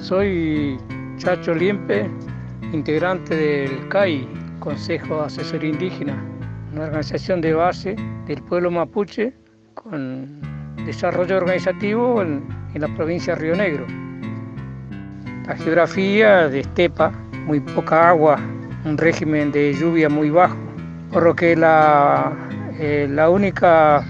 Soy Chacho Liempe, integrante del CAI, Consejo Asesor Indígena, una organización de base del pueblo mapuche con desarrollo organizativo en, la provincia de Río Negro. La geografía de estepa, muy poca agua, un régimen de lluvia muy bajo, por lo que la, eh, la única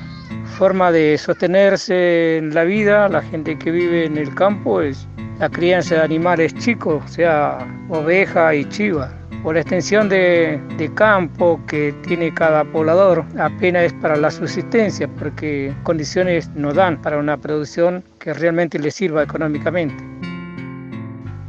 forma de sostenerse en la vida, la gente que vive en el campo, es la crianza de animales chicos, o sea, oveja y chiva. Por la extensión de, campo que tiene cada poblador, apenas es para la subsistencia, porque condiciones no dan para una producción que realmente le sirva económicamente.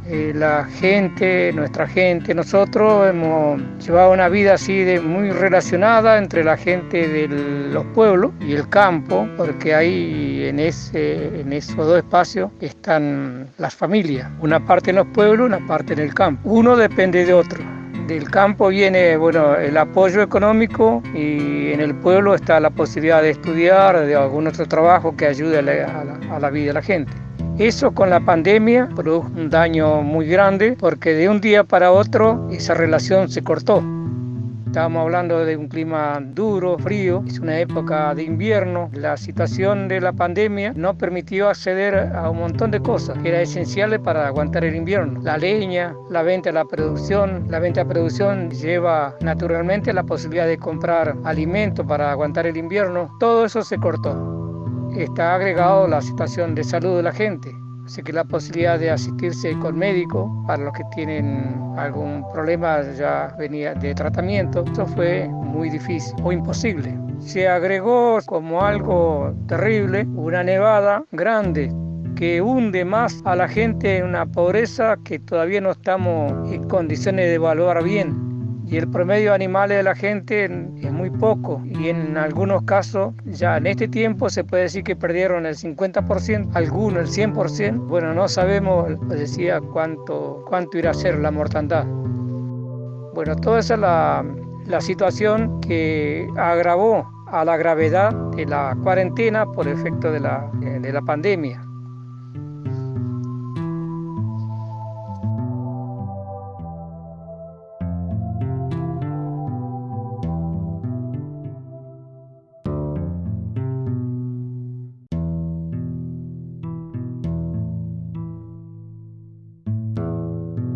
Eh, la gente, nuestra gente, nosotros hemos llevado una vida así de muy relacionada entre la gente de los pueblos y el campo, porque ahí en, ese, en esos dos espacios están las familias, una parte en los pueblos, una parte en el campo. Uno depende de otro. Del campo viene bueno, el apoyo económico y en el pueblo está la posibilidad de estudiar, de algún otro trabajo que ayude a la vida de la gente. Eso con la pandemia produjo un daño muy grande porque de un día para otro esa relación se cortó. Estábamos hablando de un clima duro, frío, es una época de invierno. La situación de la pandemia no permitió acceder a un montón de cosas que eran esenciales para aguantar el invierno. La leña, la venta a la producción. La venta a producción lleva naturalmente la posibilidad de comprar alimentos para aguantar el invierno. Todo eso se cortó está agregado la situación de salud de la gente. Así que la posibilidad de asistirse con médico para los que tienen algún problema ya venía de tratamiento, eso fue muy difícil o imposible. Se agregó como algo terrible una nevada grande que hunde más a la gente en una pobreza que todavía no estamos en condiciones de evaluar bien y el promedio de animales de la gente es muy poco y en algunos casos ya en este tiempo se puede decir que perdieron el 50%, algunos el 100%. Bueno, no sabemos, decía, cuánto, cuánto irá a ser la mortandad. Bueno, toda esa es la, la situación que agravó a la gravedad de la cuarentena por efecto de la, de la pandemia.